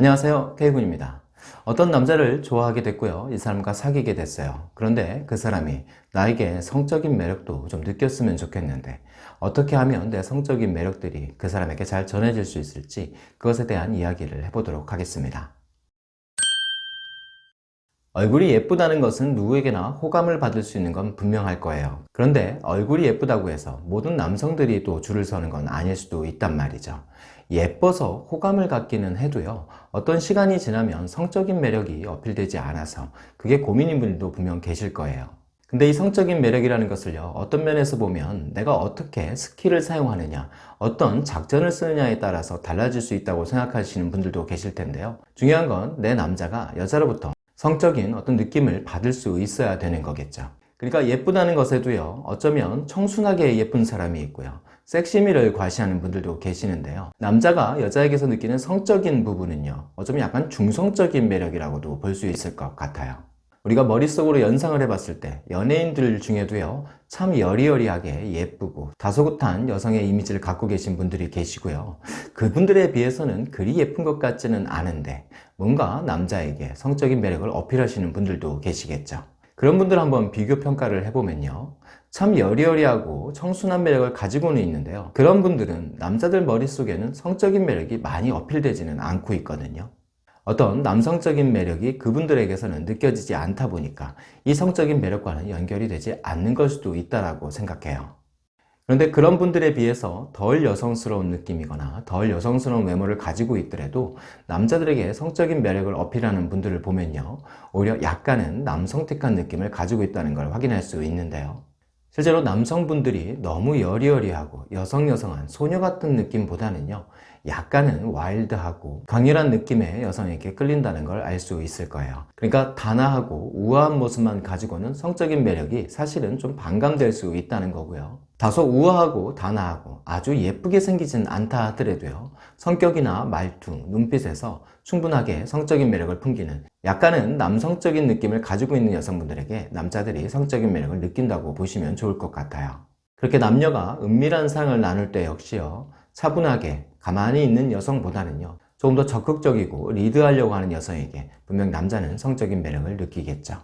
안녕하세요. K군입니다. 어떤 남자를 좋아하게 됐고요. 이 사람과 사귀게 됐어요. 그런데 그 사람이 나에게 성적인 매력도 좀 느꼈으면 좋겠는데 어떻게 하면 내 성적인 매력들이 그 사람에게 잘 전해질 수 있을지 그것에 대한 이야기를 해보도록 하겠습니다. 얼굴이 예쁘다는 것은 누구에게나 호감을 받을 수 있는 건 분명할 거예요. 그런데 얼굴이 예쁘다고 해서 모든 남성들이 또 줄을 서는 건 아닐 수도 있단 말이죠 예뻐서 호감을 갖기는 해도요 어떤 시간이 지나면 성적인 매력이 어필되지 않아서 그게 고민인 분들도 분명 계실 거예요. 근데 이 성적인 매력이라는 것을요 어떤 면에서 보면 내가 어떻게 skill을 사용하느냐 어떤 작전을 쓰느냐에 따라서 달라질 수 있다고 생각하시는 분들도 계실 텐데요. 중요한 건 내 남자가 여자로부터 성적인 어떤 느낌을 받을 수 있어야 되는 거겠죠. 그러니까 예쁘다는 것에도요 어쩌면 청순하게 예쁜 사람이 있고요 섹시미를 과시하는 분들도 계시는데요. 남자가 여자에게서 느끼는 성적인 부분은요 어쩌면 약간 중성적인 매력이라고도 볼 수 있을 것 같아요. 우리가 머릿속으로 연상을 해봤을 때 연예인들 중에도요 참 여리여리하게 예쁘고 다소곳한 여성의 이미지를 갖고 계신 분들이 계시고요. 그분들에 비해서는 그리 예쁜 것 같지는 않은데 뭔가 남자에게 성적인 매력을 어필하시는 분들도 계시겠죠. 그런 분들 한번 비교 평가를 해보면요 참 여리여리하고 청순한 매력을 가지고는 있는데요. 그런 분들은 남자들 머릿속에는 성적인 매력이 많이 어필되지는 않고 있거든요. 어떤 남성적인 매력이 그분들에게서는 느껴지지 않다 보니까 이 성적인 매력과는 연결이 되지 않는 걸 수도 있다고 생각해요. 그런데 그런 분들에 비해서 덜 여성스러운 느낌이거나 덜 여성스러운 외모를 가지고 있더라도 남자들에게 성적인 매력을 어필하는 분들을 보면요. 오히려 약간은 남성틱한 느낌을 가지고 있다는 걸 확인할 수 있는데요 실제로 남성분들이 너무 여리여리하고 여성여성한 소녀 같은 느낌보다는요 약간은 와일드하고 강렬한 느낌의 여성에게 끌린다는 걸 알 수 있을 거예요. 그러니까 단아하고 우아한 모습만 가지고는 성적인 매력이 사실은 좀 반감될 수 있다는 거고요 다소 우아하고 단아하고 아주 예쁘게 생기진 않다 하더라도요. 성격이나 말투, 눈빛에서 충분하게 성적인 매력을 풍기는 약간은 남성적인 느낌을 가지고 있는 여성분들에게 남자들이 성적인 매력을 느낀다고 보시면 좋을 것 같아요. 그렇게 남녀가 은밀한 사랑을 나눌 때 역시요. 차분하게 가만히 있는 여성보다는요. 조금 더 적극적이고 리드하려고 하는 여성에게 분명 남자는 성적인 매력을 느끼겠죠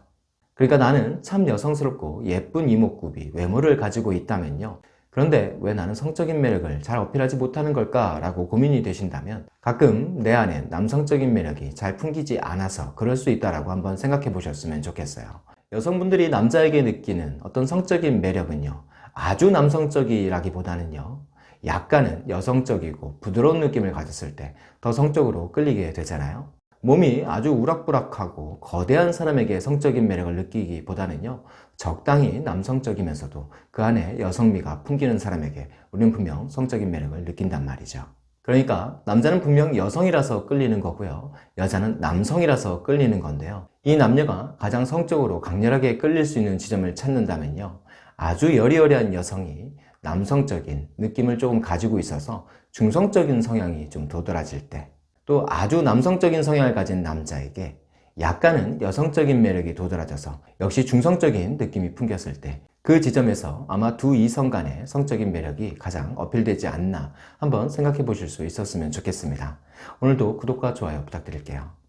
그러니까 나는 참 여성스럽고 예쁜 이목구비, 외모를 가지고 있다면요. 그런데 왜 나는 성적인 매력을 잘 어필하지 못하는 걸까? 라고 고민이 되신다면 가끔 내 안에 남성적인 매력이 잘 풍기지 않아서 그럴 수 있다고 한번 생각해 보셨으면 좋겠어요. 여성분들이 남자에게 느끼는 어떤 성적인 매력은요. 아주 남성적이라기보다는요. 약간은 여성적이고 부드러운 느낌을 가졌을 때 더 성적으로 끌리게 되잖아요 몸이 아주 우락부락하고 거대한 사람에게 성적인 매력을 느끼기보다는요 적당히 남성적이면서도 그 안에 여성미가 풍기는 사람에게 우리는 분명 성적인 매력을 느낀단 말이죠. 그러니까 남자는 분명 여성이라서 끌리는 거고요 여자는 남성이라서 끌리는 건데요. 이 남녀가 가장 성적으로 강렬하게 끌릴 수 있는 지점을 찾는다면요 아주 여리여리한 여성이 남성적인 느낌을 조금 가지고 있어서 중성적인 성향이 좀 도드라질 때 또 아주 남성적인 성향을 가진 남자에게 약간은 여성적인 매력이 도드라져서 역시 중성적인 느낌이 풍겼을 때 그 지점에서 아마 두 이성 간의 성적인 매력이 가장 어필되지 않나 한번 생각해 보실 수 있었으면 좋겠습니다. 오늘도 구독과 좋아요 부탁드릴게요.